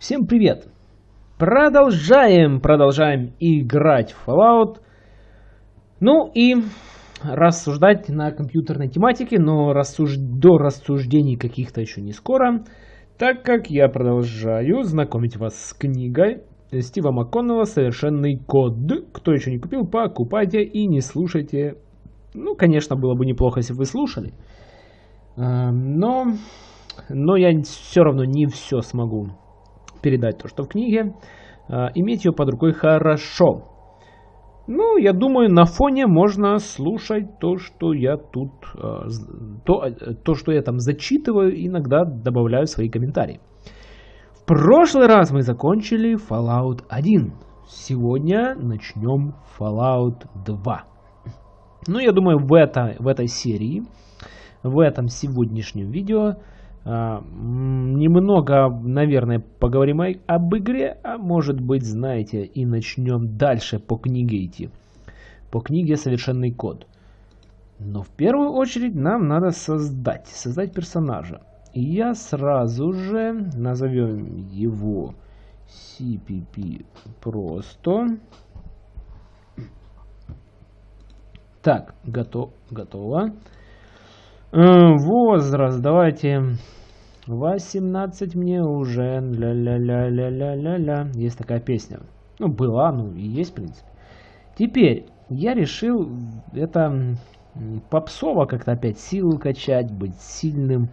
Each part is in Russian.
Всем привет! Продолжаем, продолжаем играть в Fallout. Ну и рассуждать на компьютерной тематике, но рассуж... до рассуждений каких-то еще не скоро, так как я продолжаю знакомить вас с книгой Стива МакКоннелла «Совершенный код». Кто еще не купил, покупайте и не слушайте. Ну, конечно, было бы неплохо, если бы вы слушали. А, но, но я все равно не все смогу передать то, что в книге. А, иметь ее под рукой хорошо. Ну, я думаю, на фоне можно слушать то, что я тут, а, то, то, что я там зачитываю, иногда добавляю свои комментарии. В прошлый раз мы закончили Fallout 1. Сегодня начнем Fallout 2. Ну, я думаю, в, это, в этой серии, в этом сегодняшнем видео а, немного, наверное, поговорим об игре, а может быть, знаете, и начнем дальше по книге идти. По книге «Совершенный код». Но в первую очередь нам надо создать, создать персонажа. И я сразу же назовем его CPP просто. Так, готов, готово. Э, возраст, давайте 18 мне уже. Ля-ля-ля-ля-ля-ля-ля. Есть такая песня. Ну, была, ну и есть, в принципе. Теперь я решил это попсово как-то опять силу качать, быть сильным.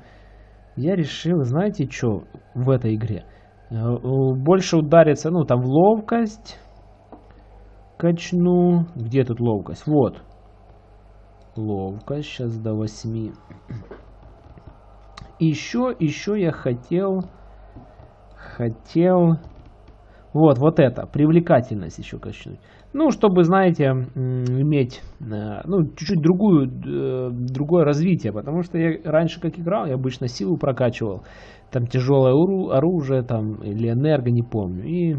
Я решил, знаете, что в этой игре? Э, больше удариться, ну, там ловкость качну. Где тут ловкость? Вот. Ловкость. Сейчас до 8. Еще, еще я хотел... Хотел... Вот, вот это. Привлекательность еще качнуть. Ну, чтобы, знаете, иметь, э, ну, чуть-чуть другую, э, другое развитие. Потому что я раньше, как играл, я обычно силу прокачивал. Там тяжелое оружие, там, или энерго, не помню. И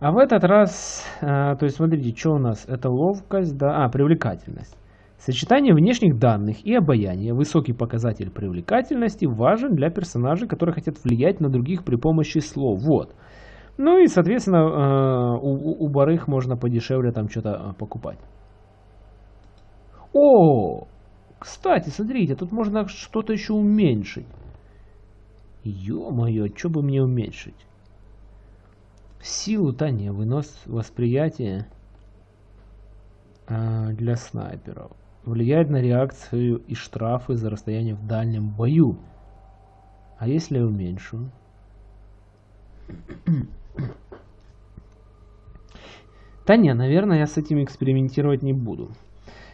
а в этот раз, а, то есть смотрите, что у нас? Это ловкость, да, а, привлекательность. Сочетание внешних данных и обаяния, высокий показатель привлекательности, важен для персонажей, которые хотят влиять на других при помощи слов. Вот. Ну и, соответственно, а, у, у барых можно подешевле там что-то а, покупать. О, кстати, смотрите, тут можно что-то еще уменьшить. Ё-моё, что бы мне уменьшить? Силу, да не, вынос восприятия а, для снайперов. Влияет на реакцию и штрафы за расстояние в дальнем бою. А если я уменьшу? Да не, наверное, я с этим экспериментировать не буду.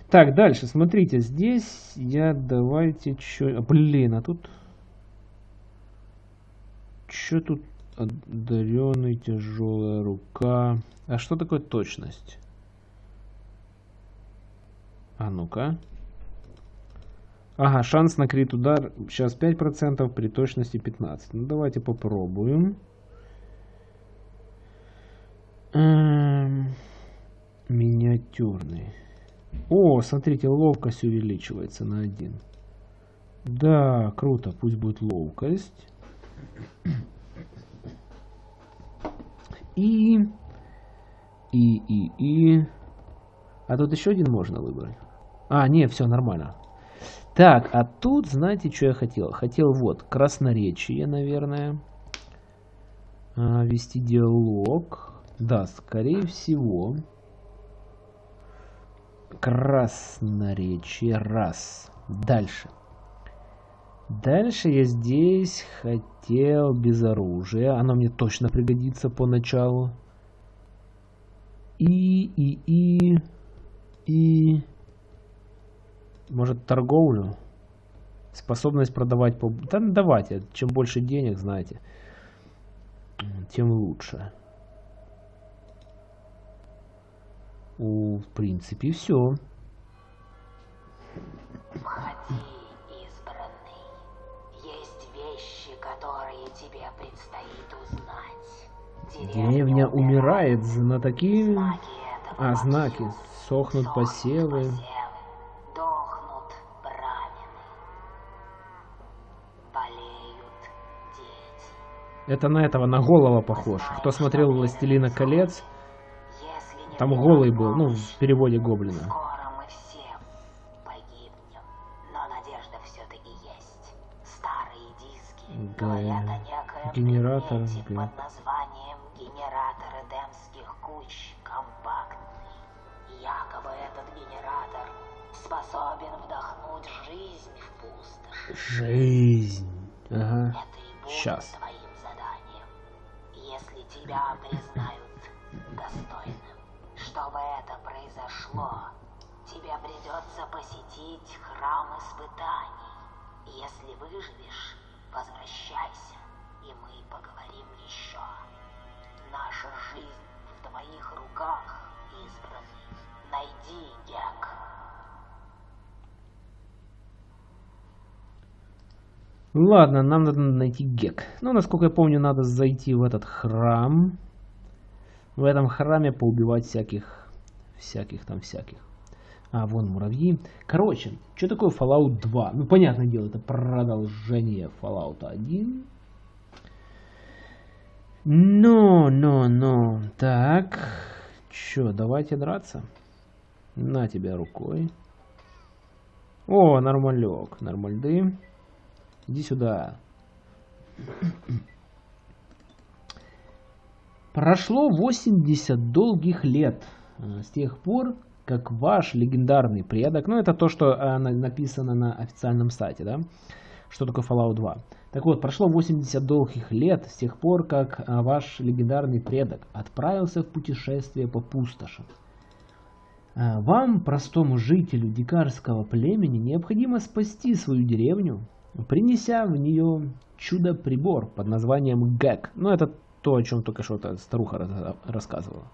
Так, дальше, смотрите, здесь я давайте что... Блин, а тут... Что тут Одаренный, тяжелая рука. А что такое точность? А ну-ка. Ага, шанс на крит удар сейчас 5%, при точности 15%. Ну давайте попробуем. Эм, миниатюрный. О, смотрите, ловкость увеличивается на 1. Да, круто, пусть будет ловкость. И... И, и, и... А тут еще один можно выбрать. А, не, все нормально. Так, а тут, знаете, что я хотел? Хотел вот, красноречие, наверное. А, вести диалог. Да, скорее всего. Красноречие. Раз. Дальше. Дальше я здесь хотел без оружия. Оно мне точно пригодится поначалу. И, и, и, и... Может торговлю? Способность продавать по... Да ну, давайте, чем больше денег, знаете, тем лучше. У, в принципе, все. Входи. Деревня умирает, знатоки... А, знаки. Сохнут посевы. Это на этого, на голова похож. Кто смотрел «Властелина колец», там голый был, ну, в переводе Гоблина. Погибнем, надежда все-таки Жизнь. Ага. Это Щас. твоим заданием, если тебя признают достойным. Чтобы это произошло, тебе придется посетить храм испытаний. Если выживешь, возвращайся, и мы поговорим еще. Наша жизнь в твоих руках, избранный. Найди Гек. Ладно, нам надо найти Гек. Ну, насколько я помню, надо зайти в этот храм. В этом храме поубивать всяких, всяких там всяких. А, вон муравьи. Короче, что такое Fallout 2? Ну, понятное дело, это продолжение Fallout 1. Но, но, но. Так. Чё, давайте драться. На тебя рукой. О, нормалек, нормальды. Иди сюда. Прошло 80 долгих лет э, с тех пор, как ваш легендарный предок, ну это то, что э, на- написано на официальном сайте, да, что такое Fallout 2. Так вот, прошло 80 долгих лет с тех пор, как э, ваш легендарный предок отправился в путешествие по пустошам. Вам, простому жителю дикарского племени, необходимо спасти свою деревню, принеся в нее чудо-прибор под названием ГЭК. Ну, это то, о чем только что эта старуха рассказывала.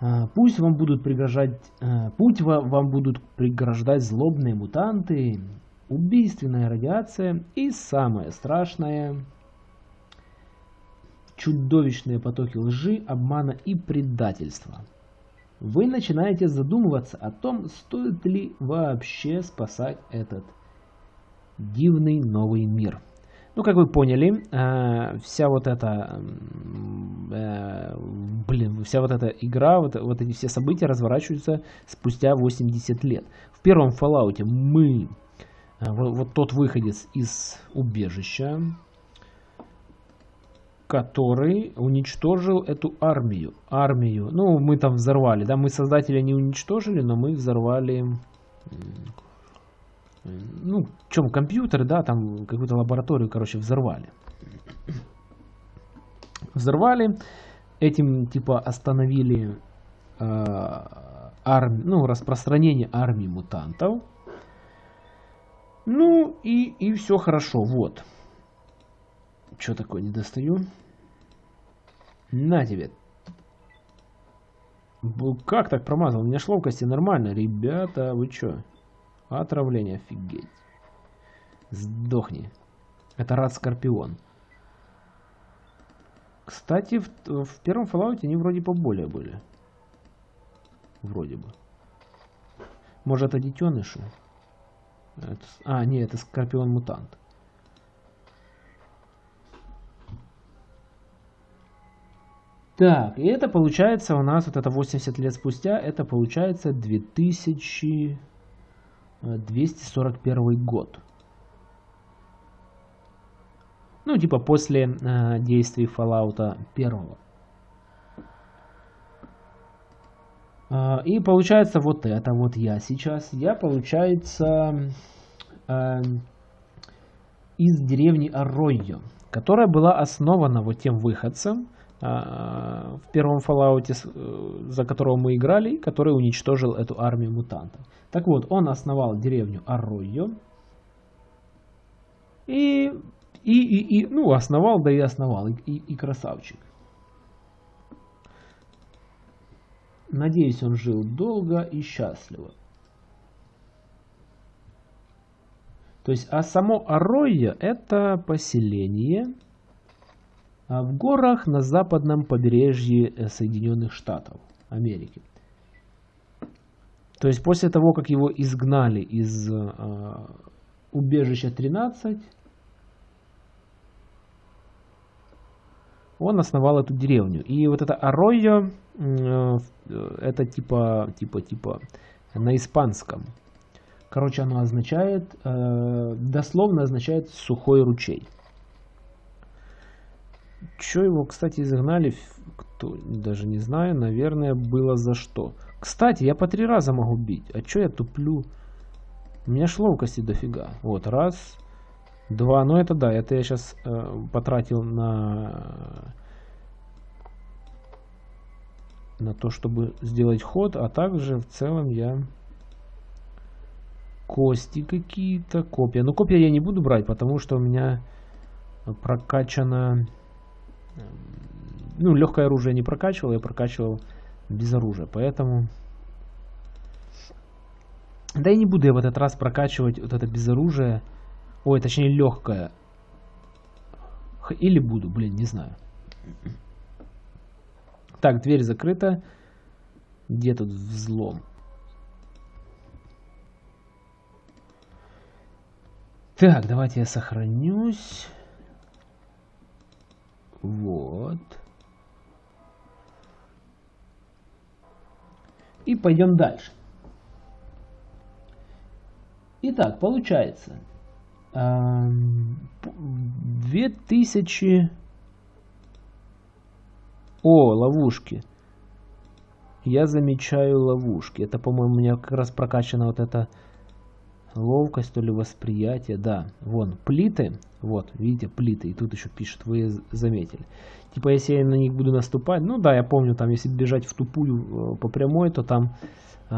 А, Пусть вам будут пригрожать, э, путь ва- вам будут преграждать злобные мутанты, убийственная радиация и самое страшное чудовищные потоки лжи, обмана и предательства. Вы начинаете задумываться о том, стоит ли вообще спасать этот дивный новый мир. Ну, как вы поняли, э, вся вот эта, э, блин, вся вот эта игра, вот, вот эти все события разворачиваются спустя 80 лет. В первом Fallout мы, э, вот, тот выходец из убежища, который уничтожил эту армию. Армию. Ну, мы там взорвали, да, мы создателя не уничтожили, но мы взорвали ну, в чем компьютер, да, там какую-то лабораторию, короче, взорвали. Взорвали, этим типа остановили э, арм- ну, распространение армии мутантов. Ну и, и все хорошо, вот. Что такое, не достаю? На тебе. Как так промазал? У меня ловкости нормально. Ребята, вы чё? Отравление, офигеть. Сдохни. Это рад Скорпион. Кстати, в, в первом Fallout они вроде поболее были. Вроде бы. Может, это детеныши? Это а, нет, это Скорпион-мутант. Так, и это получается у нас, вот это 80 лет спустя, это получается 2000... э, 241 год. Ну, типа после э, действий Fallout 1. А, И получается вот это вот я сейчас. Я, получается, э, из деревни Арройо, которая была основана вот тем выходцем а, в первом Fallout, э, за которого мы играли, который уничтожил эту армию мутантов. Так вот, он основал деревню Арройо. И, и, и, и, ну, основал, да и основал, и, и, и красавчик. Надеюсь, он жил долго и счастливо. То есть, а само Арройо это поселение а, в горах на западном побережье э, Соединенных Штатов Америки. То есть после того, как его изгнали из э, убежища 13, он основал эту деревню. И вот это Аройо, э, это типа, типа, типа на испанском. Короче, оно означает, э, дословно означает сухой ручей. Че его, кстати, изгнали, кто, даже не знаю, наверное, было за что. Кстати, я по три раза могу бить. А че я туплю? У меня ж ловкости дофига. Вот, раз, два. Ну это да, это я сейчас э, потратил на на то, чтобы сделать ход, а также в целом я кости какие-то, копья. Но копья я не буду брать, потому что у меня прокачано... Ну, легкое оружие не прокачивал, я прокачивал без оружия, поэтому... Да и не буду я в этот раз прокачивать вот это без оружия. Ой, точнее легкое. Или буду, блин, не знаю. Так, дверь закрыта. Где тут взлом? Так, давайте я сохранюсь. Вот. И пойдем дальше. Итак, получается. 2000... О, ловушки. Я замечаю ловушки. Это, по-моему, у меня как раз прокачана вот эта Ловкость, то ли восприятие, да. Вон, плиты, вот, видите, плиты. И тут еще пишет, вы заметили. Типа, если я на них буду наступать, ну да, я помню, там, если бежать в тупую э, по прямой, то там э,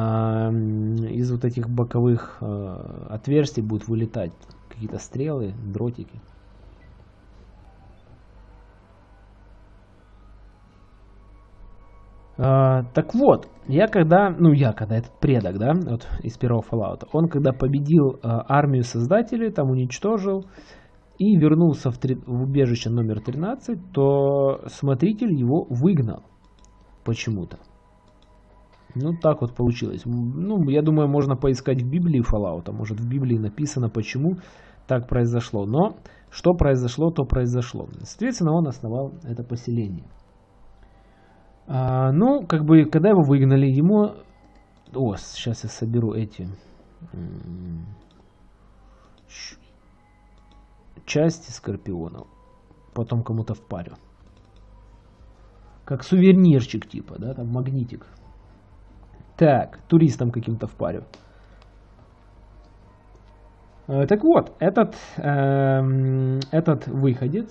из вот этих боковых э, отверстий будут вылетать какие-то стрелы, дротики. А, так вот, я когда, ну я когда, этот предок, да, вот из первого Fallout, он когда победил а, армию создателей, там уничтожил и вернулся в, три, в убежище номер 13, то смотритель его выгнал почему-то. Ну, так вот получилось. Ну, я думаю, можно поискать в Библии Fallout. Может, в Библии написано, почему так произошло. Но что произошло, то произошло. Соответственно, он основал это поселение. А, ну, как бы, когда его выгнали, ему... О, сейчас я соберу эти... Части скорпионов. Потом кому-то впарю. Как сувенирчик типа, да, там магнитик. Так, туристам каким-то впарю. Э, так вот, этот, э, этот выходец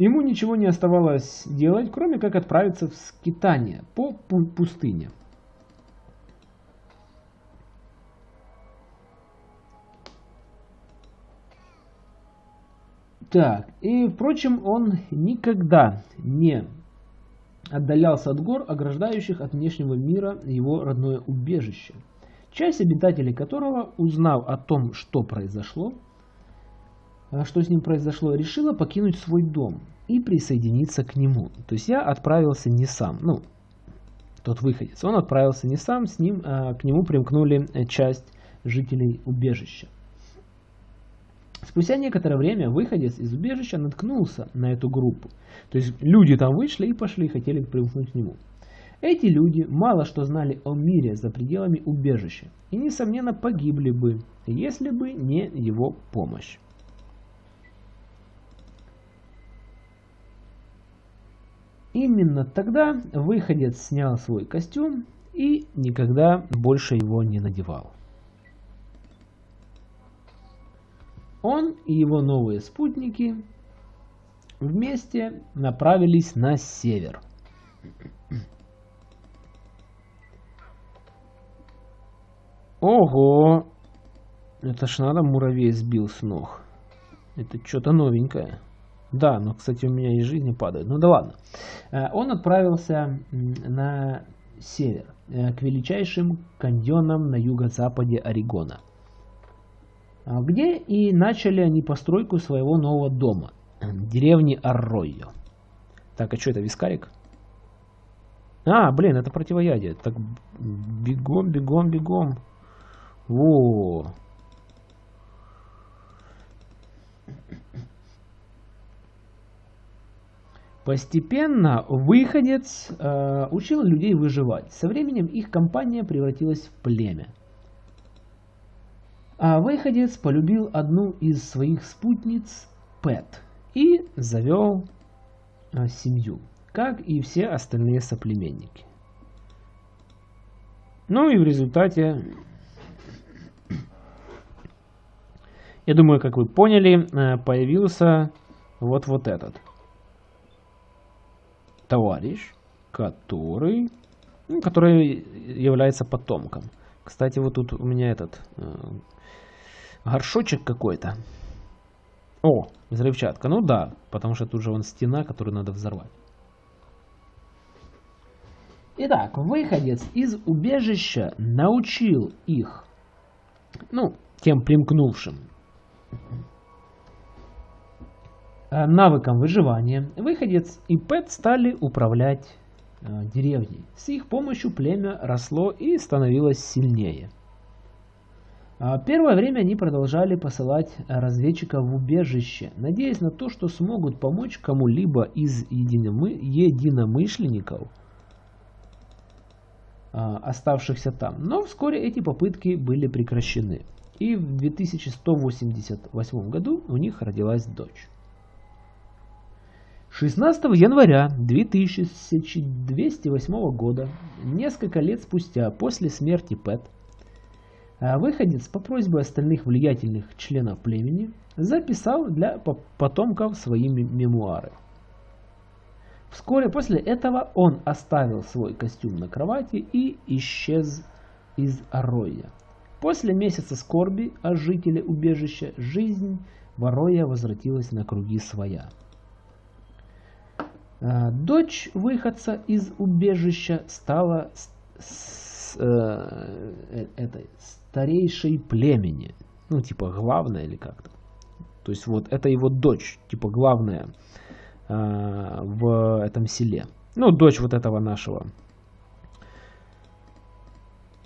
Ему ничего не оставалось делать, кроме как отправиться в скитание по пустыне. Так, и впрочем, он никогда не отдалялся от гор, ограждающих от внешнего мира его родное убежище, часть обитателей которого, узнав о том, что произошло, что с ним произошло, решила покинуть свой дом и присоединиться к нему. То есть я отправился не сам, ну, тот выходец, он отправился не сам, с ним, а, к нему примкнули э, часть жителей убежища. Спустя некоторое время выходец из убежища наткнулся на эту группу. То есть люди там вышли и пошли, хотели примкнуть к нему. Эти люди мало что знали о мире за пределами убежища и, несомненно, погибли бы, если бы не его помощь. Именно тогда выходец снял свой костюм и никогда больше его не надевал. Он и его новые спутники вместе направились на север. Ого! Это ж надо муравей сбил с ног. Это что-то новенькое. Да, но, кстати, у меня и жизни падают. Ну да ладно. Э, он отправился на север, э, к величайшим каньонам на юго-западе Орегона, а, где и начали они постройку своего нового дома, деревни Арройо. Так, а что это, вискарик? А, блин, это противоядие. Так, бегом, бегом, бегом. Во. Постепенно выходец э, учил людей выживать. Со временем их компания превратилась в племя. А выходец полюбил одну из своих спутниц, Пэт, и завел э, семью, как и все остальные соплеменники. Ну и в результате, я думаю, как вы поняли, э, появился вот вот этот товарищ, который, ну, который является потомком. Кстати, вот тут у меня этот э, горшочек какой-то. О, взрывчатка. Ну да, потому что тут же вон стена, которую надо взорвать. Итак, выходец из убежища научил их, ну, тем примкнувшим, Э, навыкам выживания выходец и Пэт стали управлять э, деревней. С их помощью племя росло и становилось сильнее. А первое время они продолжали посылать разведчиков в убежище, надеясь на то, что смогут помочь кому-либо из единомы... единомышленников, а, оставшихся там. Но вскоре эти попытки были прекращены. И в 2188 году у них родилась дочь. 16 января 2208 года, несколько лет спустя после смерти Пэт, а, выходец по просьбе остальных влиятельных членов племени записал для потомков свои мемуары. Вскоре после этого он оставил свой костюм на кровати и исчез из Ороя. После месяца скорби о жителе убежища жизнь Вороя возвратилась на круги своя. Э, дочь выходца из убежища стала с, с, э, э, этой старейшей племени. Ну, типа, главная или как-то. То есть, вот это его дочь, типа, главная э, в этом селе. Ну, дочь вот этого нашего.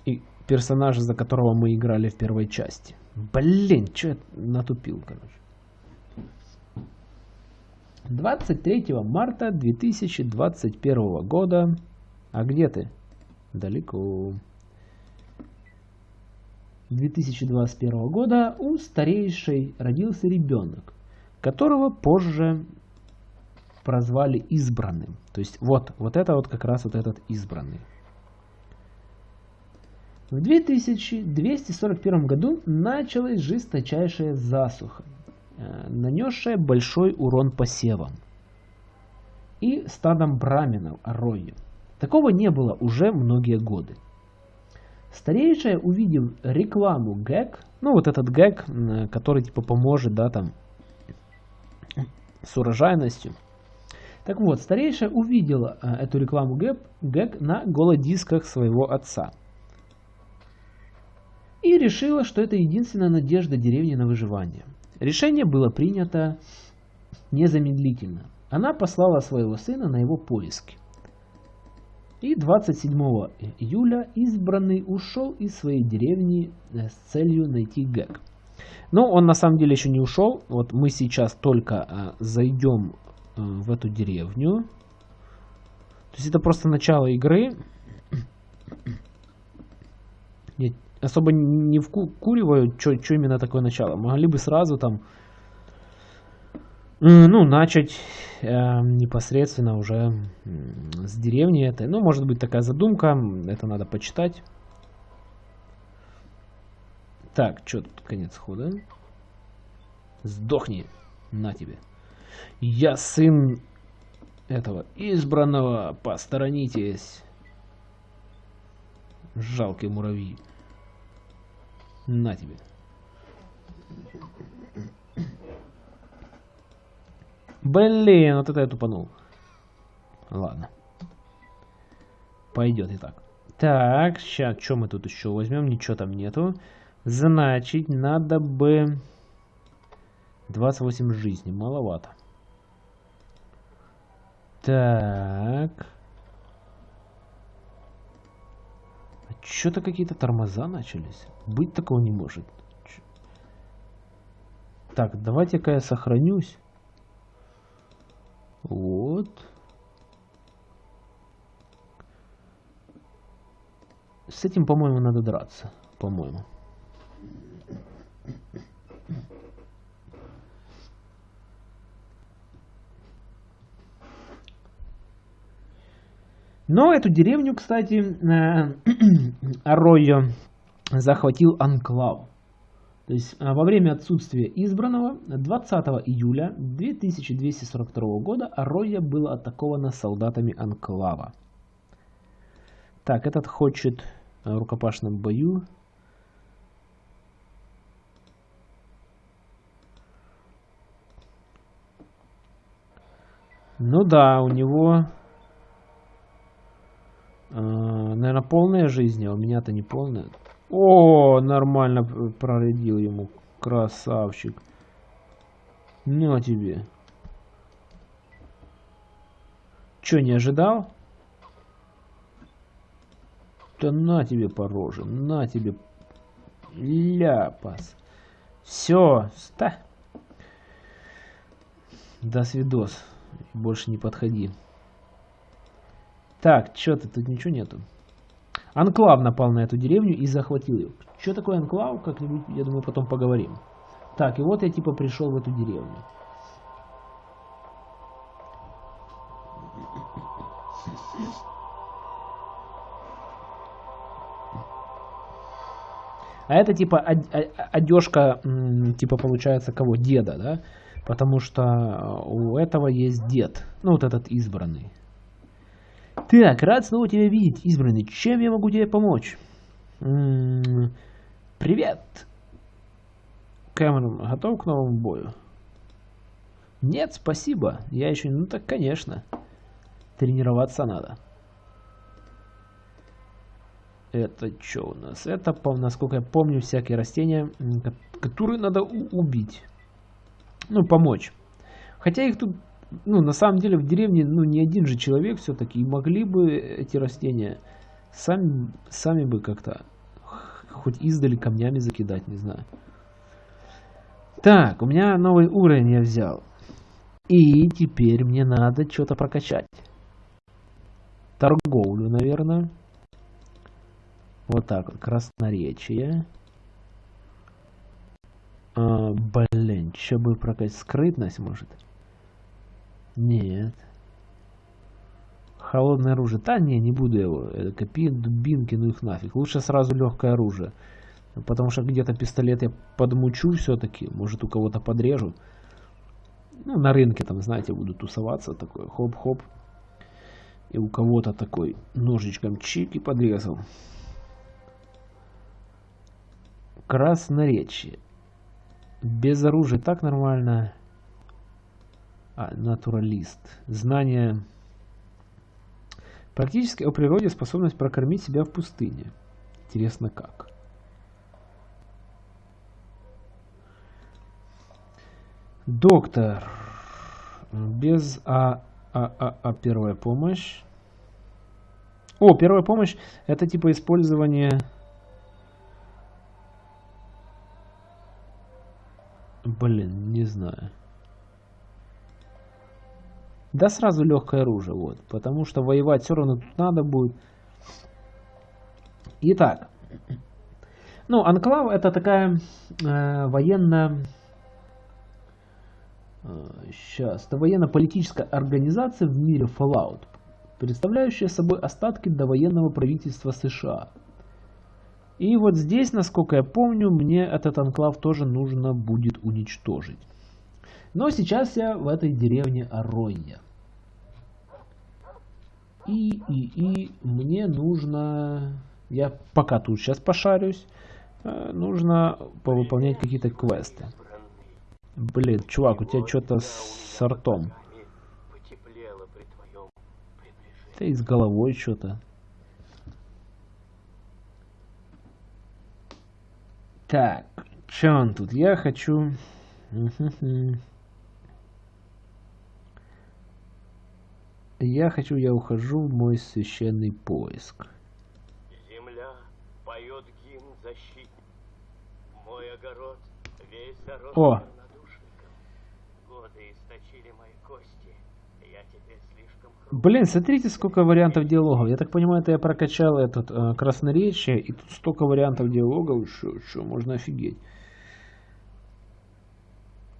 И персонажа, за которого мы играли в первой части. Блин, что я натупил, короче. 23 марта 2021 года. А где ты? Далеко. 2021 года у старейшей родился ребенок, которого позже прозвали избранным. То есть вот, вот это вот как раз вот этот избранный. В 2241 году началась жесточайшая засуха. Э, нанесшая большой урон посевам и стадам браминов Аррою. Такого не было уже многие годы. Старейшая, увидев рекламу ГЭК, ну вот этот ГЭК, который типа поможет, да, там, с урожайностью. Так вот, старейшая увидела э, эту рекламу ГЭК, ГЭК на голодисках своего отца. И решила, что это единственная надежда деревни на выживание. Решение было принято незамедлительно. Она послала своего сына на его поиски. И 27 июля избранный ушел из своей деревни э, с целью найти Гэг. Но он на самом деле еще не ушел. Вот мы сейчас только а, зайдем а, в эту деревню. То есть это просто начало игры. Нет, особо не вкуриваю, что именно такое начало. Могли бы сразу там, ну, начать э, непосредственно уже с деревни этой. Ну, может быть такая задумка, это надо почитать. Так, что тут конец хода? Сдохни, на тебе. Я сын этого избранного, посторонитесь. Жалкий муравей. На тебе. Блин, вот это я тупанул. Ладно. Пойдет и так. Так, сейчас, что мы тут еще возьмем? Ничего там нету. Значит, надо бы... 28 жизней, маловато. Так. Что-то какие-то тормоза начались. Быть такого не может. Так, давайте-ка я сохранюсь. Вот. С этим, по-моему, надо драться. По-моему. Но эту деревню, кстати, э, Аройо захватил Анклав. То есть э, во время отсутствия избранного 20 июля 2242 года Аройя была атакована солдатами Анклава. Так, этот хочет в э, рукопашном бою. Ну да, у него наверное, полная жизнь, а у меня-то не полная. О, нормально проредил ему. Красавчик. Ну, а тебе. Че, не ожидал? Да на тебе по роже, на тебе ляпас. Все, ста. До свидос. Больше не подходи. Так, что-то тут ничего нету. Анклав напал на эту деревню и захватил ее. Что такое анклав, как-нибудь, я думаю, потом поговорим. Так, и вот я типа пришел в эту деревню. А это типа одежка, типа получается кого? Деда, да? Потому что у этого есть дед. Ну вот этот избранный. Так, рад снова тебя видеть, избранный. Чем я могу тебе помочь? М -м -м, привет. Кэмерон, готов к новому бою? Нет, спасибо. Я еще... Ну так, конечно. Тренироваться надо. Это что у нас? Это, насколько я помню, всякие растения, которые надо убить. Ну, помочь. Хотя их тут ну, на самом деле в деревне, ну, не один же человек все-таки, могли бы эти растения сами, сами бы как-то хоть издали камнями закидать, не знаю. Так, у меня новый уровень я взял. И теперь мне надо что-то прокачать. Торговлю, наверное. Вот так вот, красноречие. А, блин, что бы прокачать? Скрытность, может? Нет. Холодное оружие. Да не, не буду его. Копи, дубинки, ну их нафиг. Лучше сразу легкое оружие. Потому что где-то пистолет я подмучу все-таки. Может у кого-то подрежу. Ну, на рынке там, знаете, буду тусоваться. Такой хоп-хоп. И у кого-то такой ножичком чик и подрезал. Красноречие. Без оружия так нормально. А, натуралист. Знание... Практически о природе способность прокормить себя в пустыне. Интересно как. Доктор. Без А, а, а, а первая помощь. О, первая помощь это типа использование... Блин, не знаю. Да сразу легкое оружие, вот. Потому что воевать все равно тут надо будет. Итак. Ну, Анклав это такая э, военная... Э, сейчас. Это военно-политическая организация в мире Fallout, представляющая собой остатки довоенного правительства США. И вот здесь, насколько я помню, мне этот анклав тоже нужно будет уничтожить. Но сейчас я в этой деревне Аройя. И, и, и мне нужно... Я пока тут сейчас пошарюсь. Э, нужно повыполнять какие-то квесты. Блин, чувак, у тебя что-то с ртом. Ты с головой что-то. Так, что он тут? Я хочу... Я хочу, я ухожу в мой священный поиск. Земля поет гимн защитник. Мой огород весь зарос О. Годы источили мои кости. Я теперь слишком Блин, смотрите, сколько вариантов диалогов. Я так понимаю, это я прокачал этот э, красноречие, и тут столько вариантов диалогов, что, что можно офигеть.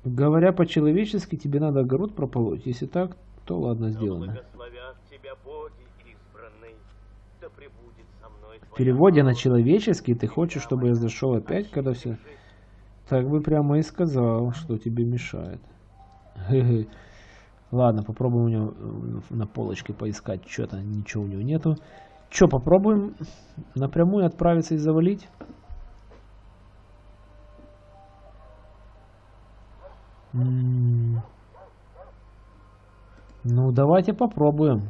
Говоря по-человечески, тебе надо огород прополоть. Если так, то ладно, сделано. В переводе на человеческий ты хочешь, чтобы я зашел опять, когда все... Так бы прямо и сказал, что тебе мешает. Ладно, попробуем у него э, на полочке поискать что-то. Ничего у него нету. Че, попробуем напрямую отправиться и завалить? М. Ну, давайте попробуем.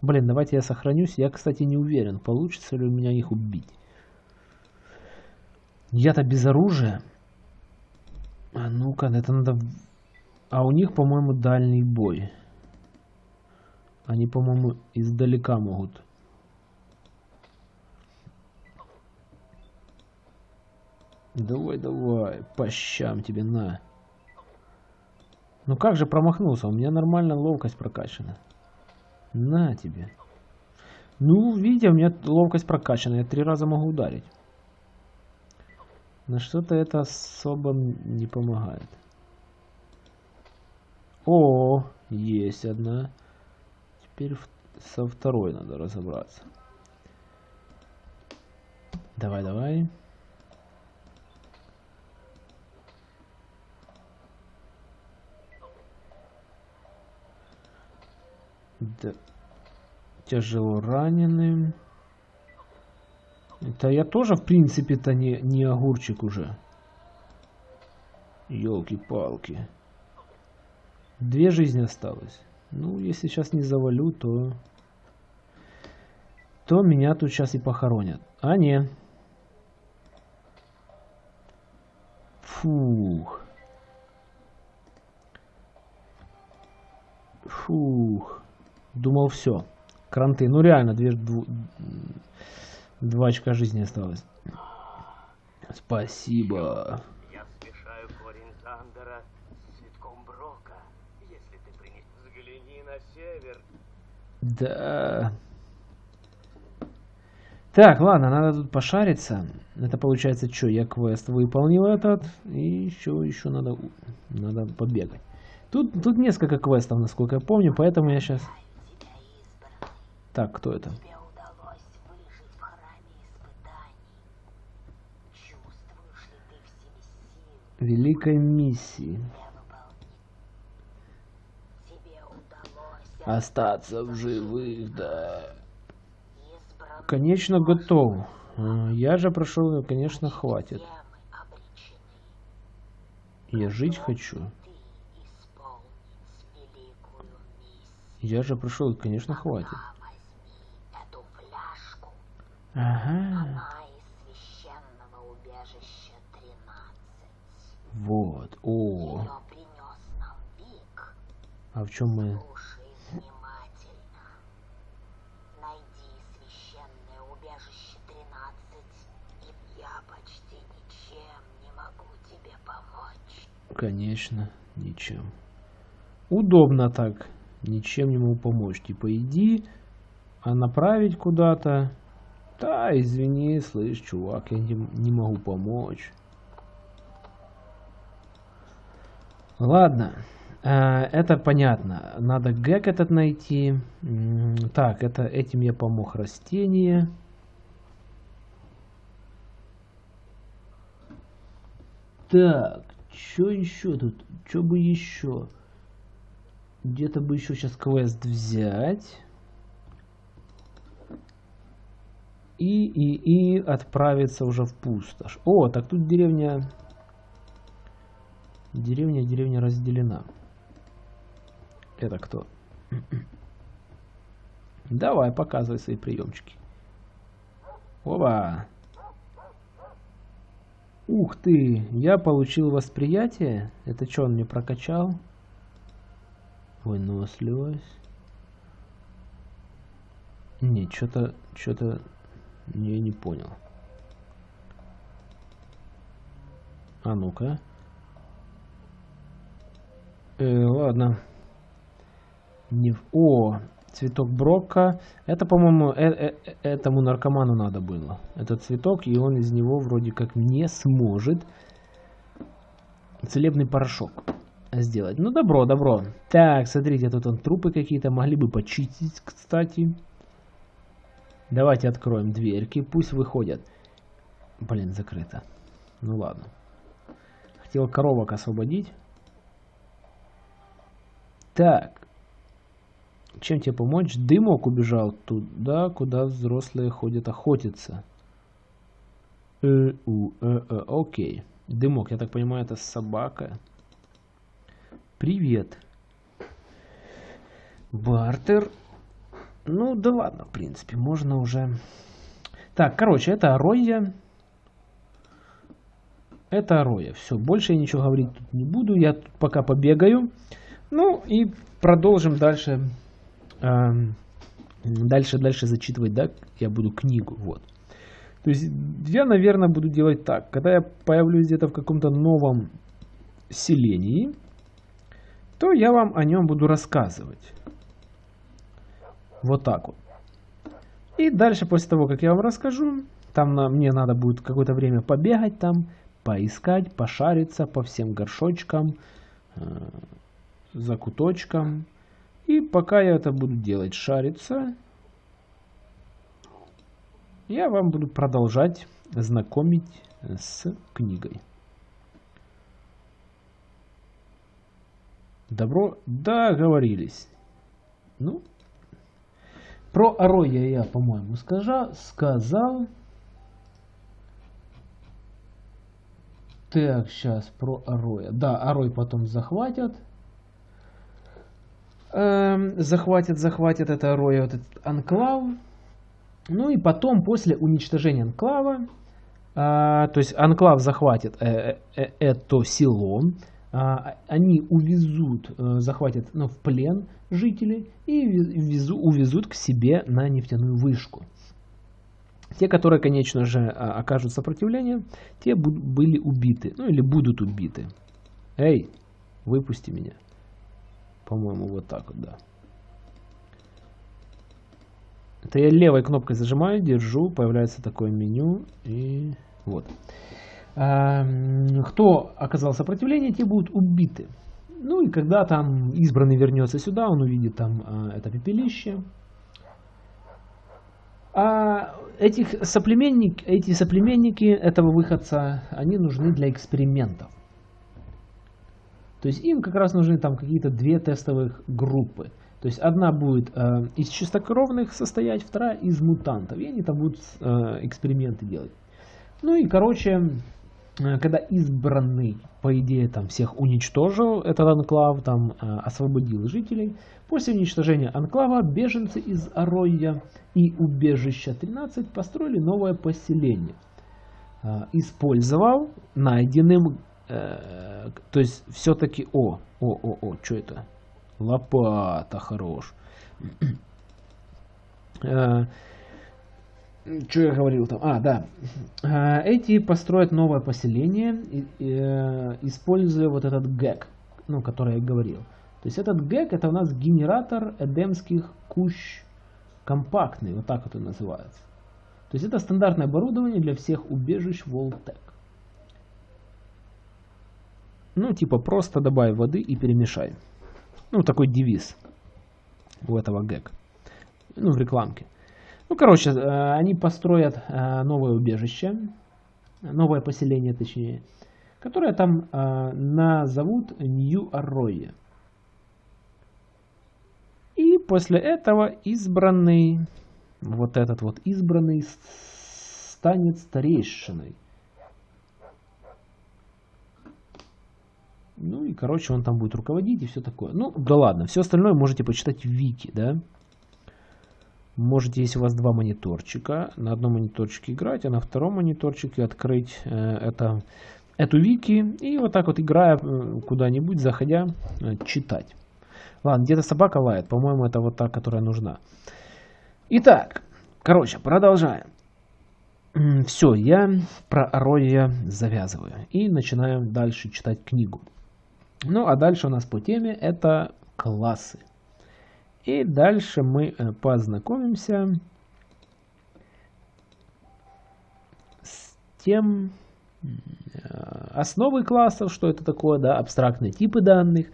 Блин, давайте я сохранюсь. Я, кстати, не уверен, получится ли у меня их убить. Я-то без оружия. А ну-ка, это надо... А у них, по-моему, дальний бой. Они, по-моему, издалека могут. Давай, давай, по щам тебе, на. Ну как же промахнулся? У меня нормально ловкость прокачана. На тебе. Ну, видите, у меня ловкость прокачана. Я три раза могу ударить. На что-то это особо не помогает. О, есть одна. Теперь со второй надо разобраться. Давай, давай. Да. Тяжело раненым. Это я тоже, в принципе-то, не, не огурчик уже. Елки-палки. Две жизни осталось. Ну, если сейчас не завалю, то... То меня тут сейчас и похоронят. А, не. Фух. Фух. Думал, все. Кранты. Ну, реально, две, дву- два очка жизни осталось. Спасибо. Я смешаю корень Зандера с цветком Брока. Если ты принес... Взгляни на север. Да. Так, ладно, надо тут пошариться. Это получается что? Я квест выполнил этот. И еще, еще надо, надо побегать. Тут, тут несколько квестов, насколько я помню, поэтому я сейчас... в себе силы Великой миссии. Остаться в живых, да. Конечно, готов. А, Я же прошел, конечно, хватит. Я жить хочу. Я же прошел, конечно, хватит. А возьми эту фляжку. Ага. Она из священного убежища 13. Вот. О. А в чем мы? Слушай внимательно. Найди священное убежище 13, и я почти ничем не могу тебе помочь. Конечно, ничем. Удобно так. Ничем не могу помочь. Типа иди, а направить куда-то. Да, извини, слышь, чувак, я не, не могу помочь. Ладно, э, это понятно. Надо гэг этот найти. Так, это этим я помог растение. Так, что еще тут? Что бы еще? Где-то бы еще сейчас квест взять. И, и, и отправиться уже в пустошь. О, так тут деревня... Деревня, деревня разделена. Это кто? Давай, показывай свои приемчики. Оба! Ух ты, я получил восприятие. Это что он мне прокачал? Выносливость. Не, что-то, что-то я не понял. А ну-ка. Э, ладно. Не... О, цветок Брока. Это, по-моему, э- э- э- этому наркоману надо было. Этот цветок, и он из него вроде как не сможет целебный порошок сделать. Ну, добро, добро. Так, смотрите, тут он трупы какие-то могли бы почистить, кстати. Давайте откроем дверки, пусть выходят. Блин, закрыто. Ну ладно. Хотел коровок освободить. Так. Чем тебе помочь? Дымок убежал туда, куда взрослые ходят охотиться. Э, у, э, э, окей. Дымок, я так понимаю, это собака. Привет. Бартер. Ну, да ладно, в принципе, можно уже... Так, короче, это Ароя. Это Ароя. Все, больше я ничего говорить тут не буду. Я тут пока побегаю. Ну, и продолжим дальше. эм, дальше, дальше зачитывать, да, я буду книгу, вот. То есть я, наверное, буду делать так. Когда я появлюсь где-то в каком-то новом селении, то я вам о нем буду рассказывать. Вот так вот. И дальше, после того, как я вам расскажу, там на, мне надо будет какое-то время побегать там, поискать, пошариться по всем горшочкам, э, закуточкам. И пока я это буду делать, шариться, я вам буду продолжать знакомить с книгой. Добро договорились. Ну, про Ароя я, по-моему, скажа, сказал. Так, сейчас про Ароя. Да, Арой потом захватят. Эм, захватят, захватят это Ароя, вот этот анклав. Ну и потом, после уничтожения анклава, а, то есть анклав захватит э, э, э, это село, они увезут, э, захватят ну, в плен жителей и везу- увезут к себе на нефтяную вышку. Те, которые, конечно же, а, окажут сопротивление, те были убиты, ну или будут убиты. Эй, выпусти меня. По-моему, вот так вот, да. Это я левой кнопкой зажимаю, держу, появляется такое меню и вот. А, м, Кто оказал сопротивление, те будут убиты. Ну и когда там избранный вернется сюда, он увидит там а, это пепелище. А этих соплеменник, эти соплеменники этого выходца, они нужны для экспериментов. То есть им как раз нужны там какие-то две тестовых группы. То есть одна будет э, из чистокровных состоять, вторая из мутантов. И они там будут э, эксперименты делать. Ну и, короче, э, когда избранный, по идее, там всех уничтожил, этот анклав, там э, освободил жителей, после уничтожения анклава беженцы из Ароя и убежища 13 построили новое поселение. Э, использовал найденным, э, то есть все-таки, о, о, о, о, что это? Лопата, хорош. Что я говорил там? А, да. Э, Эти построят новое поселение, э, используя вот этот гэг, ну, который я говорил. То есть этот гэг это у нас генератор эдемских кущ компактный, вот так он называется. То есть это стандартное оборудование для всех убежищ Волтек. Ну, типа просто добавь воды и перемешай. Ну, такой девиз у этого гэг. Ну, в рекламке. Ну, короче, э, они построят э, новое убежище, новое поселение, точнее, которое там э, назовут Нью-Арройе. И после этого избранный, вот этот вот избранный станет старейшиной. Ну и, короче, он там будет руководить и все такое. Ну, да ладно, все остальное можете почитать в Вики, да. Можете, если у вас два мониторчика, на одном мониторчике играть, а на втором мониторчике открыть э, это, эту Вики и вот так вот, играя куда-нибудь, заходя, э, читать. Ладно, где-то собака лает, по-моему, это вот та, которая нужна. Итак, короче, продолжаем. Все, я про Ароя завязываю и начинаем дальше читать книгу. Ну, а дальше у нас по теме это классы. И дальше мы э, познакомимся с тем, Э, основы классов, что это такое, да, абстрактные типы данных,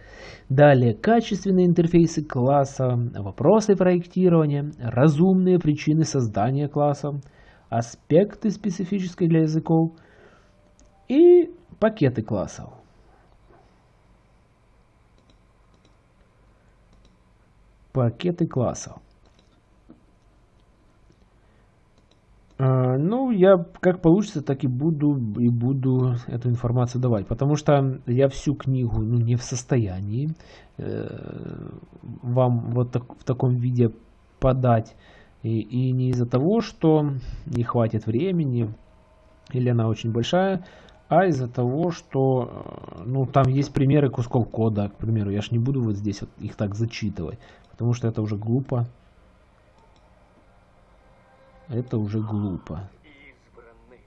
далее качественные интерфейсы класса, вопросы проектирования, разумные причины создания класса, аспекты специфические для языков и пакеты классов. Пакеты классов. А, ну, я как получится, так и буду и буду эту информацию давать, потому что я всю книгу ну, не в состоянии э, вам вот так, в таком виде подать. И, и не из-за того, что не хватит времени, или она очень большая, а из-за того, что э, ну, там есть примеры кусков кода, к примеру. Я ж не буду вот здесь вот их так зачитывать, потому что это уже глупо. Это уже глупо. Избранный,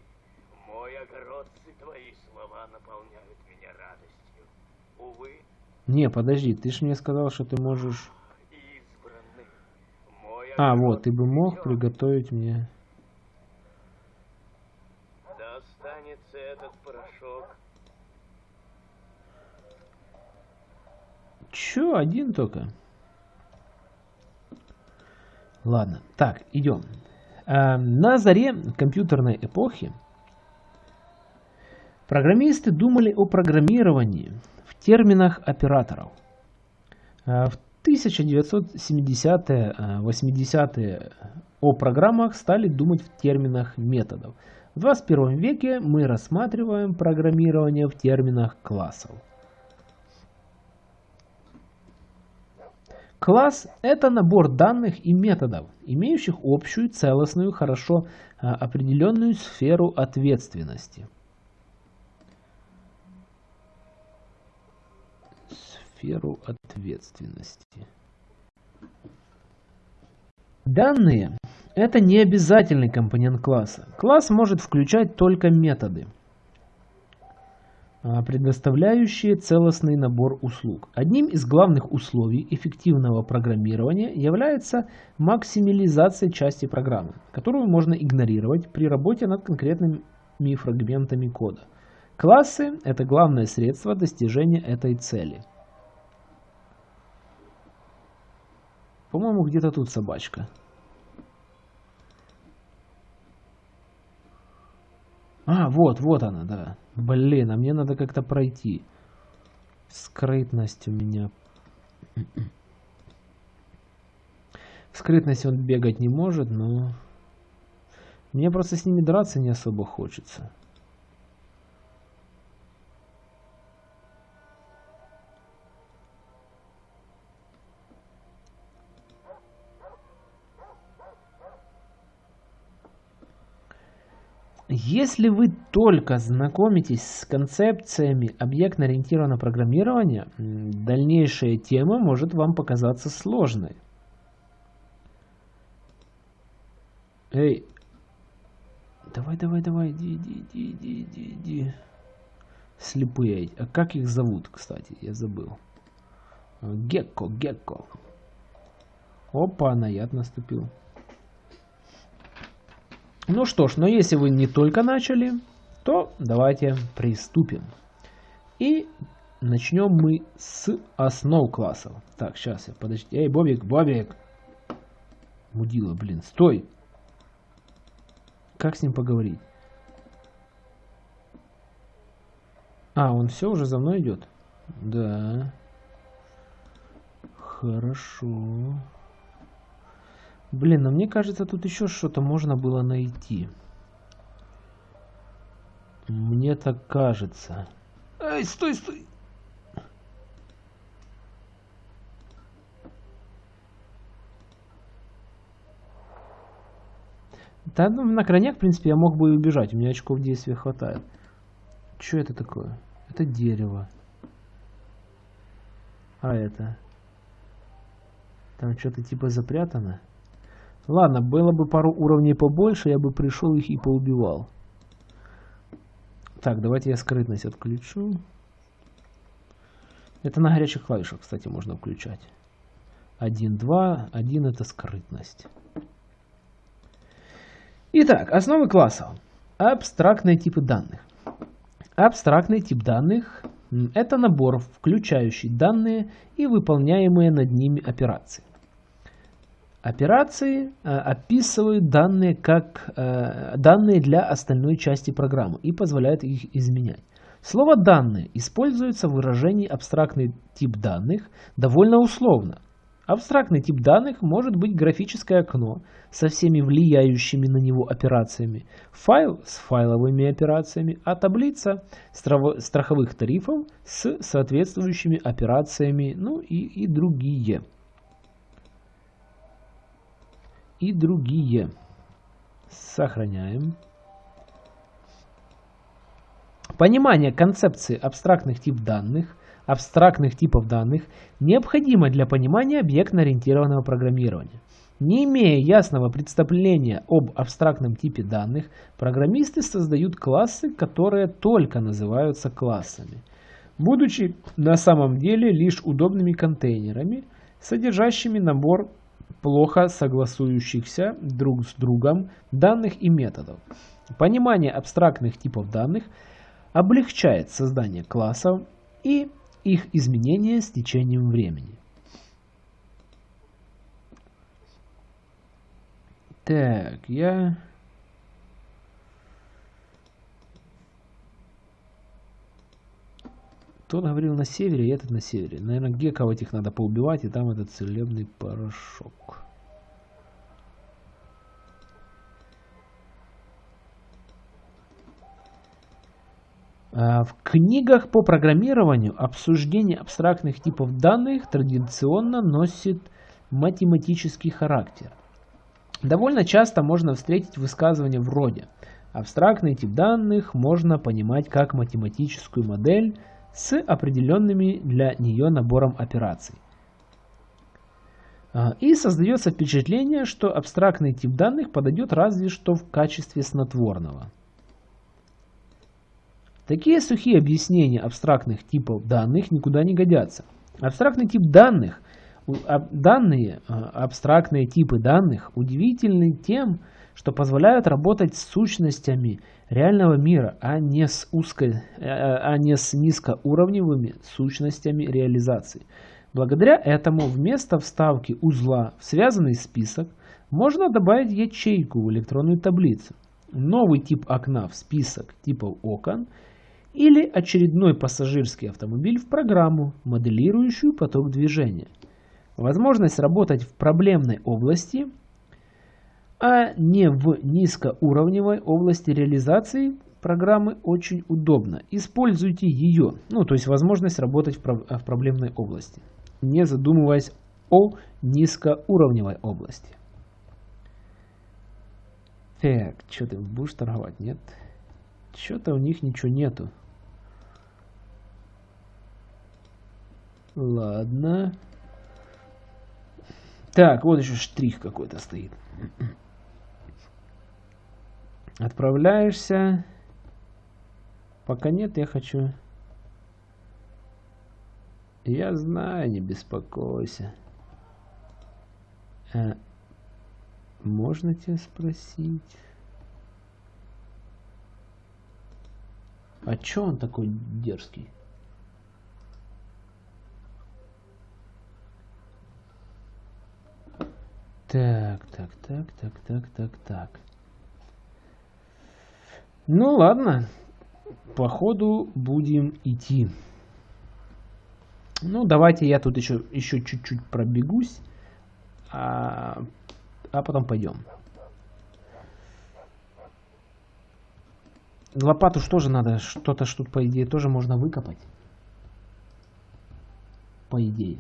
мой огородцы, твои слова наполняют меня радостью. Увы. Не, подожди, ты же мне сказал, что ты можешь... Избранный, мой А, вот, ты бы мог приготовить мне... Достанется этот порошок. Чё, один только? Ладно, так, идем. Эм, на заре компьютерной эпохи программисты думали о программировании в терминах операторов. Э, в 1970-80-е э, о программах стали думать в терминах методов. В 21 веке мы рассматриваем программирование в терминах классов. Класс – это набор данных и методов, имеющих общую, целостную, хорошо а, определенную сферу ответственности. Сферу ответственности. Данные – это не обязательный компонент класса. Класс может включать только методы – предоставляющие целостный набор услуг. Одним из главных условий эффективного программирования является максимализация части программы, которую можно игнорировать при работе над конкретными фрагментами кода. Классы – это главное средство достижения этой цели. По-моему, где-то тут собачка. А, вот, вот она, да. Блин, а мне надо как-то пройти. Скрытность у меня. Скрытность он бегать не может, но... Мне просто с ними драться не особо хочется. Если вы только знакомитесь с концепциями объектно-ориентированного программирования, дальнейшая тема может вам показаться сложной. Эй, давай, давай, давай, иди, иди, иди, иди, иди, иди. Слепые. А как их зовут, кстати? Я забыл. Гекко, Гекко. Опа, на яд наступил. Ну что ж, но если вы не только начали, то давайте приступим. И начнем мы с основ классов. Так, сейчас я, подожди. Эй, Бобик, Бобик. Мудила, блин, стой. Как с ним поговорить? А, он все уже за мной идет? Да. Хорошо. Блин, но мне кажется, тут еще что-то можно было найти. Мне так кажется. Эй, стой, стой! Да, ну, на крайняк, в принципе, я мог бы и убежать. У меня очков действия хватает. Что это такое? Это дерево. А это? Там что-то типа запрятано? Ладно, было бы пару уровней побольше, я бы пришел их и поубивал. Так, давайте я скрытность отключу. Это на горячих клавишах, кстати, можно включать. 1, 2, 1 это скрытность. Итак, основы классов. Абстрактные типы данных. Абстрактный тип данных – это набор, включающий данные и выполняемые над ними операции. Операции э, описывают данные как э, данные для остальной части программы и позволяют их изменять. Слово «данные» используется в выражении абстрактный тип данных довольно условно. Абстрактный тип данных может быть графическое окно со всеми влияющими на него операциями, файл с файловыми операциями, а таблица страховых тарифов с соответствующими операциями, ну и, и другие. И другие. Сохраняем. Понимание концепции абстрактных тип данных, абстрактных типов данных необходимо для понимания объектно-ориентированного программирования. Не имея ясного представления об абстрактном типе данных, программисты создают классы, которые только называются классами, будучи на самом деле лишь удобными контейнерами, содержащими набор плохо согласующихся друг с другом данных и методов. Понимание абстрактных типов данных – облегчает создание классов и их изменение с течением времени. Так, я... Тот говорил на севере, и этот на севере. Наверное, геков этих надо поубивать, и там этот целебный порошок. А, в книгах по программированию обсуждение абстрактных типов данных традиционно носит математический характер. Довольно часто можно встретить высказывания вроде «абстрактный тип данных можно понимать как математическую модель с определенными для нее набором операций». А, и создается впечатление, что абстрактный тип данных подойдет разве что в качестве снотворного. Такие сухие объяснения абстрактных типов данных никуда не годятся. Абстрактный тип данных, данные, а, абстрактные типы данных удивительны тем, что позволяют работать с сущностями реального мира, а не с, узко, а, а не с низкоуровневыми сущностями реализации. Благодаря этому вместо вставки узла в связанный список можно добавить ячейку в электронную таблицу. Новый тип окна в список типов окон – или очередной пассажирский автомобиль в программу, моделирующую поток движения. Возможность работать в проблемной области, а не в низкоуровневой области реализации программы очень удобна. Используйте ее, ну то есть возможность работать в, про в проблемной области, не задумываясь о низкоуровневой области. Так, что ты будешь торговать? Нет? Что-то у них ничего нету. Ладно. Так, вот еще штрих какой-то стоит. Отправляешься. Пока нет, я хочу... Я знаю, не беспокойся. А, можно тебя спросить? А чё он такой дерзкий? Так, так, так, так, так, так, так. Ну ладно, походу будем идти. Ну давайте я тут еще еще чуть-чуть пробегусь, а, а потом пойдем. Лопату что же надо? Что-то что по идее тоже можно выкопать. По идее.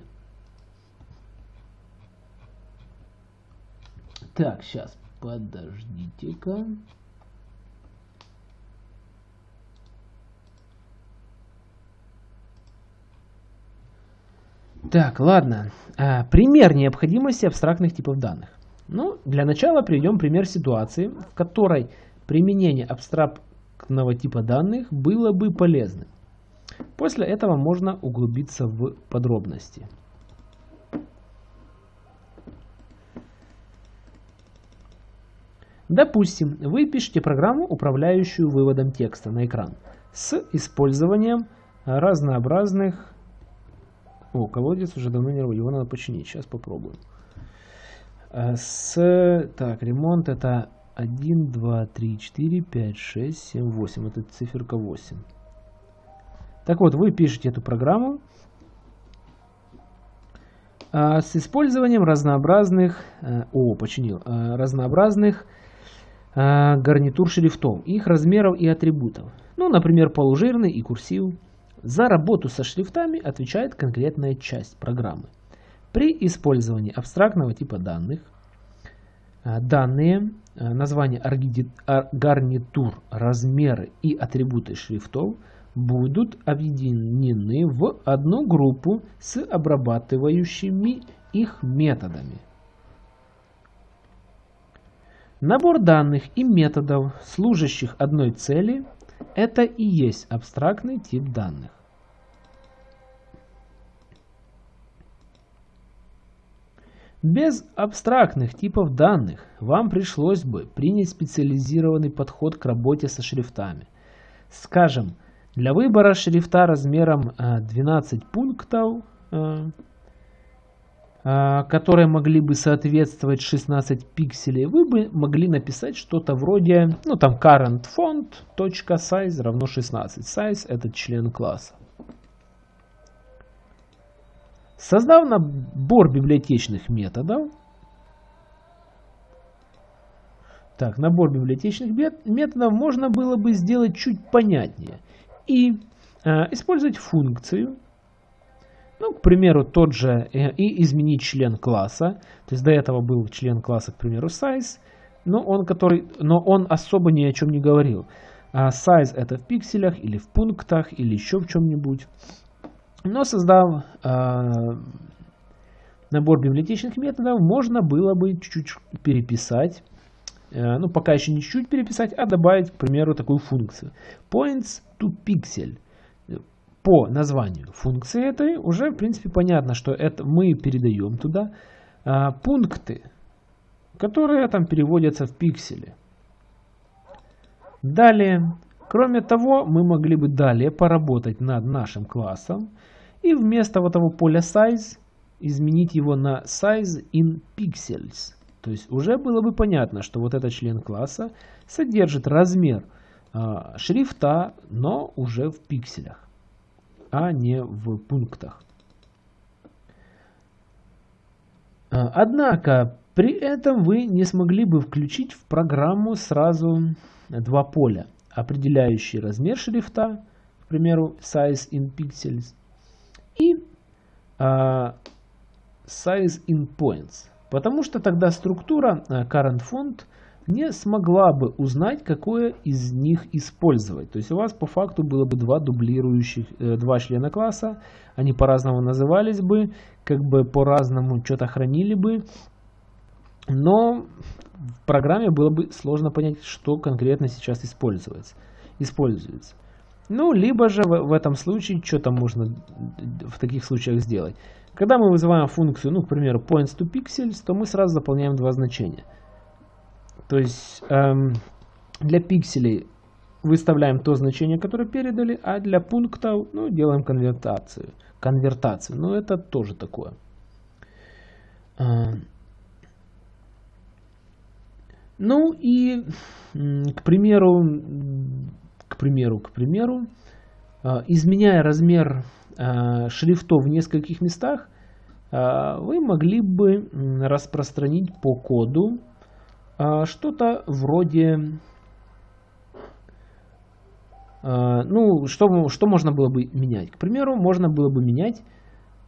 Так, сейчас, подождите-ка. Так, ладно. А, пример необходимости абстрактных типов данных. Ну, для начала приведем пример ситуации, в которой применение абстрактного типа данных было бы полезным. После этого можно углубиться в подробности. Допустим, вы пишете программу, управляющую выводом текста на экран с использованием разнообразных о, колодец уже давно не работает, его надо починить, сейчас попробуем. Э, с... Так, ремонт это 1, 2, 3, 4, 5, 6, 7, 8. Это циферка 8. Так вот, вы пишете эту программу а, с использованием разнообразных, а, о, починил, разнообразных гарнитур шрифтов, их размеров и атрибутов. Ну, например, полужирный и курсив. За работу со шрифтами отвечает конкретная часть программы. При использовании абстрактного типа данных, а, данные, а, название гарнитур, размеры и атрибуты шрифтов – будут объединены в одну группу с обрабатывающими их методами. Набор данных и методов, служащих одной цели, это и есть абстрактный тип данных. Без абстрактных типов данных вам пришлось бы принять специализированный подход к работе со шрифтами. Скажем, для выбора шрифта размером 12 э, пунктов, э, э, которые могли бы соответствовать 16 пикселей, вы бы могли написать что-то вроде, ну там current font .size равно 16. Size это член класса. Создав набор библиотечных методов, так, набор библиотечных методов можно было бы сделать чуть понятнее – и э, использовать функцию, ну, к примеру, тот же, э, и изменить член класса. То есть до этого был член класса, к примеру, size, но он, который, но он особо ни о чем не говорил. А size это в пикселях или в пунктах или еще в чем-нибудь. Но создав э, набор библиотечных методов, можно было бы чуть-чуть переписать Э, ну пока еще не чуть-чуть переписать, а добавить, к примеру, такую функцию. Points to pixel. По названию функции этой уже, в принципе, понятно, что это мы передаем туда а, пункты, которые там переводятся в пиксели. Далее, кроме того, мы могли бы далее поработать над нашим классом и вместо вот того поля size изменить его на size in pixels. То есть уже было бы понятно, что вот этот член класса содержит размер э, шрифта, но уже в пикселях, а не в пунктах. А, однако при этом вы не смогли бы включить в программу сразу два поля, определяющие размер шрифта, к примеру, size in pixels, и uh, size in points. Потому что тогда структура э, current font не смогла бы узнать, какое из них использовать. То есть у вас по факту было бы два дублирующих, э, два члена класса, они по-разному назывались бы, как бы по-разному что-то хранили бы, но в программе было бы сложно понять, что конкретно сейчас используется. используется. Ну, либо же в, в этом случае, что там можно в таких случаях сделать. Когда мы вызываем функцию, ну, к примеру, points to pixels, то мы сразу заполняем два значения. То есть эм, для пикселей выставляем то значение, которое передали, а для пунктов ну, делаем конвертацию. конвертацию. Но это тоже такое. Эм. Ну и, к примеру, к примеру, к примеру, э, изменяя размер Э, шрифтов в нескольких местах, э, вы могли бы распространить по коду что-то вроде... Ну, что, что можно было бы менять? К примеру, можно было бы менять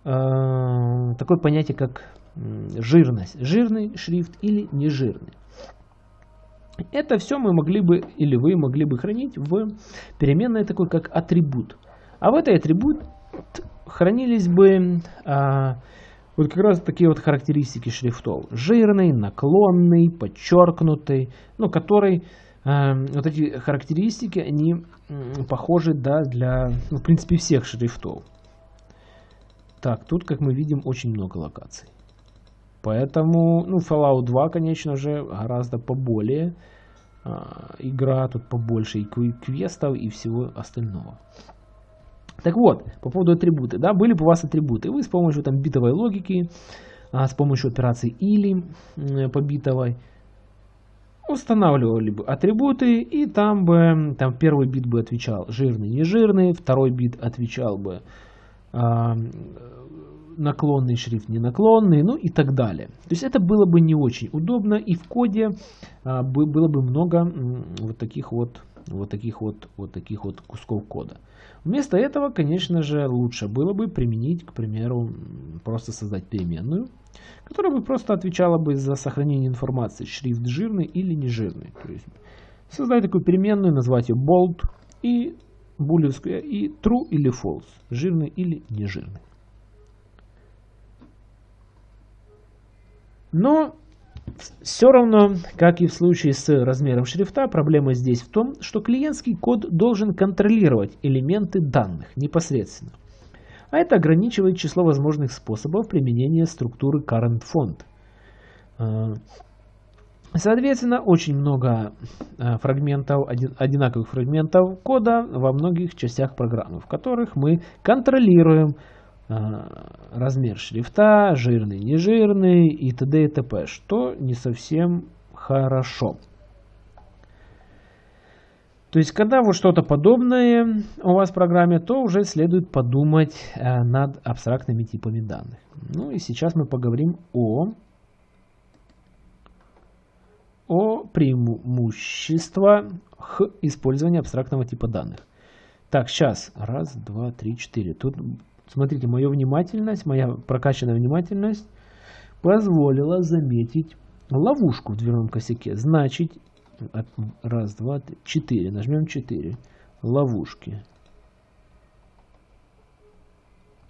такое понятие, как жирность. Жирный шрифт или нежирный. Это все мы могли бы, или вы могли бы хранить в переменной такой, как атрибут. А в этой атрибут хранились бы а, вот как раз такие вот характеристики шрифтов. Жирный, наклонный, подчеркнутый, ну, который, а, вот эти характеристики, они похожи, да, для, ну, в принципе, всех шрифтов. Так, тут, как мы видим, очень много локаций. Поэтому, ну, Fallout 2, конечно же, гораздо поболее а, игра, тут побольше и квестов, и всего остального. Так вот, по поводу атрибуты, да, были бы у вас атрибуты, вы с помощью там битовой логики, а, с помощью операции или по битовой, устанавливали бы атрибуты, и там бы, там первый бит бы отвечал жирный, не жирный, второй бит отвечал бы э, наклонный шрифт, не наклонный, ну и так далее. То есть это было бы не очень удобно, и в коде э, было бы много вот таких вот, вот таких вот, вот таких вот кусков кода. Вместо этого, конечно же, лучше было бы применить, к примеру, просто создать переменную, которая бы просто отвечала бы за сохранение информации, шрифт жирный или не жирный. То есть создать такую переменную, назвать ее bold и булевская и true или false, жирный или не жирный. Но все равно, как и в случае с размером шрифта, проблема здесь в том, что клиентский код должен контролировать элементы данных непосредственно. А это ограничивает число возможных способов применения структуры current font. А, соответственно, очень много а, фрагментов, одинаковых фрагментов кода во многих частях программы, в которых мы контролируем размер шрифта, жирный, нежирный и т.д. и т.п., что не совсем хорошо. То есть, когда вот что-то подобное у вас в программе, то уже следует подумать э, над абстрактными типами данных. Ну и сейчас мы поговорим о, о преимуществах использования абстрактного типа данных. Так, сейчас. Раз, два, три, четыре. Тут Смотрите, моя внимательность, моя прокачанная внимательность позволила заметить ловушку в дверном косяке. Значит, раз, два, три, четыре. Нажмем четыре. Ловушки.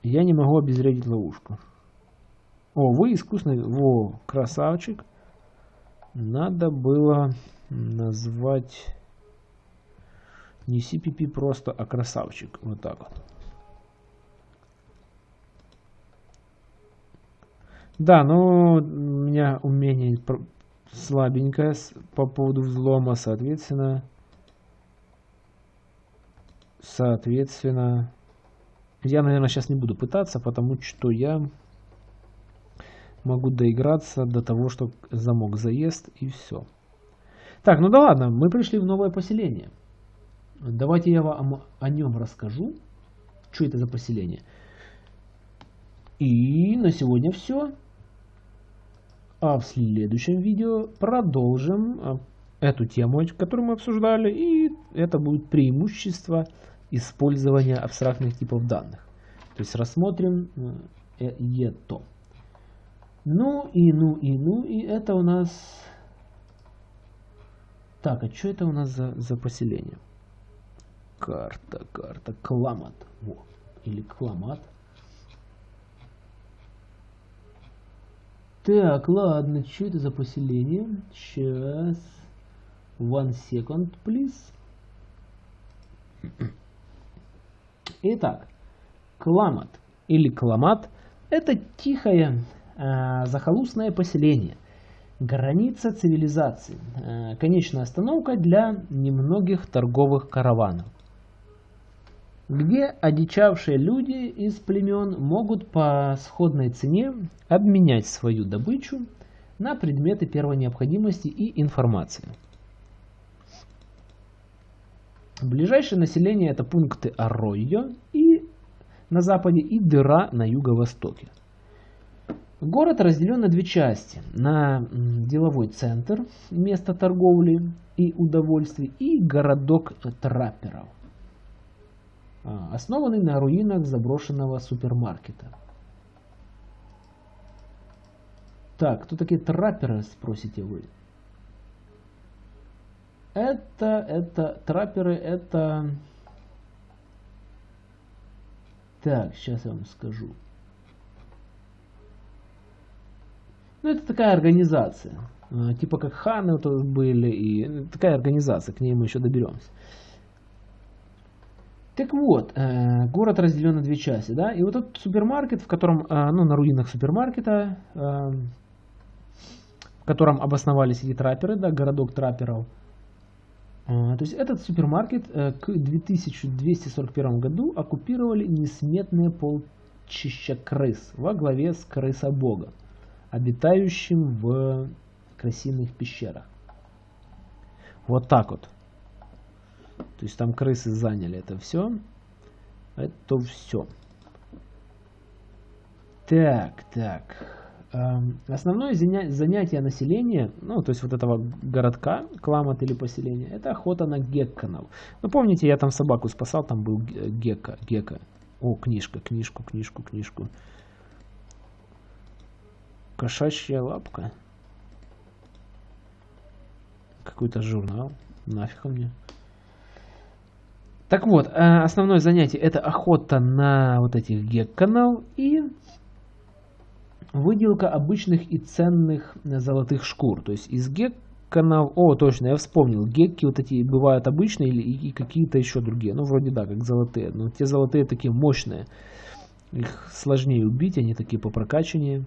Я не могу обезвредить ловушку. О, вы искусный. Во, красавчик. Надо было назвать не CPP просто, а красавчик. Вот так вот. Да, ну, у меня умение слабенькое по поводу взлома, соответственно. Соответственно, я, наверное, сейчас не буду пытаться, потому что я могу доиграться до того, что замок заест и все. Так, ну да ладно, мы пришли в новое поселение. Давайте я вам о нем расскажу. Что это за поселение? И на сегодня все. А в следующем видео продолжим а, эту тему, которую мы обсуждали, и это будет преимущество использования абстрактных типов данных. То есть рассмотрим э, это. Ну и ну и ну и это у нас... Так, а что это у нас за, за поселение? Карта, карта, Кламат. Во. Или Кламат. Так, ладно, что это за поселение? Сейчас. One second, please. Итак, Кламат или Кламат – это тихое э, захолустное поселение, граница цивилизации, э, конечная остановка для немногих торговых караванов где одичавшие люди из племен могут по сходной цене обменять свою добычу на предметы первой необходимости и информации. Ближайшее население это пункты Арройо и на западе и Дыра на юго-востоке. Город разделен на две части. На деловой центр, место торговли и удовольствий, и городок трапперов. Основанный на руинах заброшенного супермаркета. Так, кто такие трапперы, спросите вы? Это, это, трапперы, это... Так, сейчас я вам скажу. Ну, это такая организация. А, типа как ханы вот были, и такая организация, к ней мы еще доберемся. Так вот, э, город разделен на две части, да, и вот этот супермаркет, в котором, э, ну, на руинах супермаркета, э, котором обосновались эти трапперы, да, городок трапперов. То есть этот супермаркет к 2241 году оккупировали несметные полчища крыс во главе с крысобогом, обитающим в крысиных пещерах. Вот так вот. То есть там крысы заняли это все. Это все. Так, так. Эм, основное занятие населения, ну, то есть вот этого городка, кламат или поселения, это охота на гекконов. Ну, помните, я там собаку спасал, там был гекка, гекка. О, книжка, книжку, книжку, книжку. Кошачья лапка. Какой-то журнал. Нафиг мне. Так вот, э, основное занятие это охота на вот этих гекконов и выделка обычных и ценных золотых шкур. То есть из гекконов... О, точно, я вспомнил. Гекки вот эти бывают обычные или и какие-то еще другие. Ну, вроде да, как золотые. Но те золотые такие мощные. Их сложнее убить, они такие по прокачанию.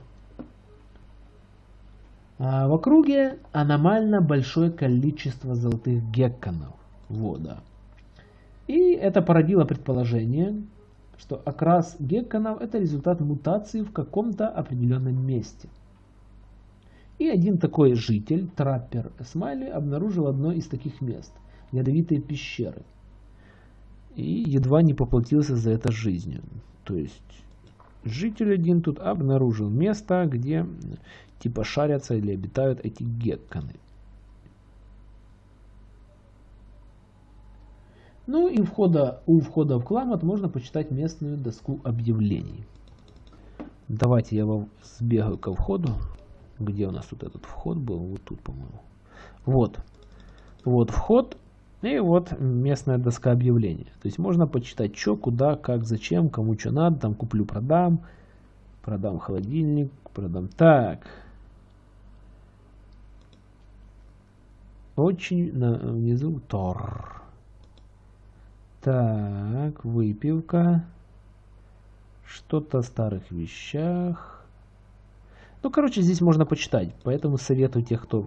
А в округе аномально большое количество золотых гекконов. Вот, да. И это породило предположение, что окрас гекконов это результат мутации в каком-то определенном месте. И один такой житель, траппер Смайли, обнаружил одно из таких мест – ядовитые пещеры. И едва не поплатился за это жизнью. То есть житель один тут обнаружил место, где типа шарятся или обитают эти гекконы. Ну и входа, у входа в Кламат можно почитать местную доску объявлений. Давайте я вам сбегаю ко входу. Где у нас тут этот вход был? Вот тут, по-моему. Вот. Вот вход. И вот местная доска объявлений. То есть можно почитать, что, куда, как, зачем, кому что надо. Там куплю, продам. Продам холодильник, продам. Так. Очень на, внизу Тор. Так, выпивка. Что-то о старых вещах. Ну, короче, здесь можно почитать. Поэтому советую тех, кто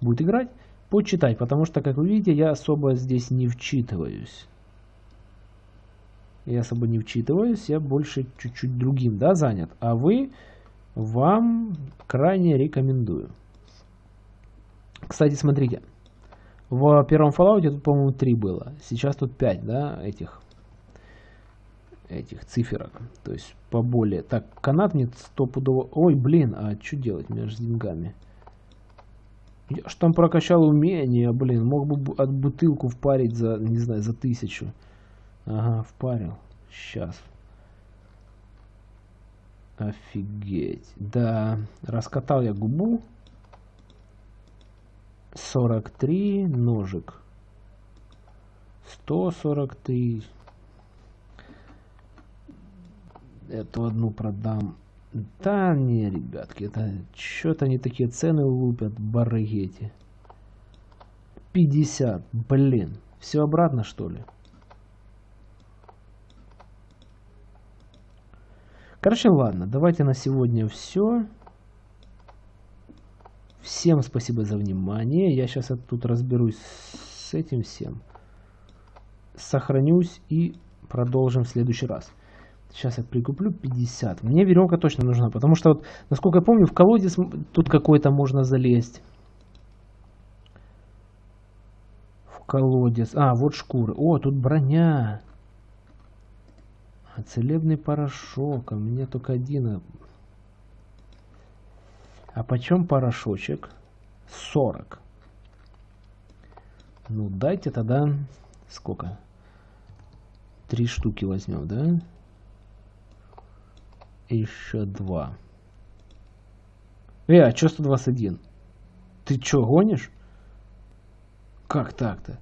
будет играть, почитать. Потому что, как вы видите, я особо здесь не вчитываюсь. Я особо не вчитываюсь, я больше чуть-чуть другим да, занят. А вы, вам крайне рекомендую. Кстати, смотрите. В первом Fallout тут, по-моему, 3 было. Сейчас тут 5, да, этих этих циферок. То есть поболее. Так, канат мне стопудово... Ой, блин, а что делать мне с деньгами? Я ж там прокачал умение, блин. Мог бы от бутылку впарить за, не знаю, за тысячу. Ага, впарил. Сейчас. Офигеть. Да, раскатал я губу. 43 ножик. 143. Эту одну продам. Да не, ребятки, это что-то они такие цены лупят, барыги 50, блин. Все обратно, что ли? Короче, ладно, давайте на сегодня все. Всем спасибо за внимание. Я сейчас тут разберусь с этим всем. Сохранюсь и продолжим в следующий раз. Сейчас я прикуплю 50. Мне веревка точно нужна, потому что, вот, насколько я помню, в колодец тут какой-то можно залезть. В колодец. А, вот шкуры. О, тут броня. А целебный порошок. А меня только один а почем порошочек? 40. Ну, дайте тогда... Сколько? Три штуки возьмем, да? Еще два. Э, а что 121? Ты что, гонишь? Как так-то?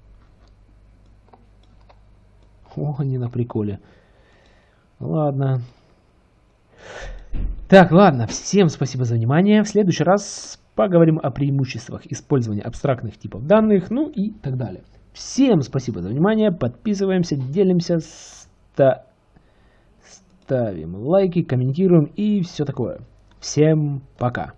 О, они на приколе. Ладно. Так, ладно, всем спасибо за внимание. В следующий раз поговорим о преимуществах использования абстрактных типов данных, ну и так далее. Всем спасибо за внимание, подписываемся, делимся, ста... ставим лайки, комментируем и все такое. Всем пока!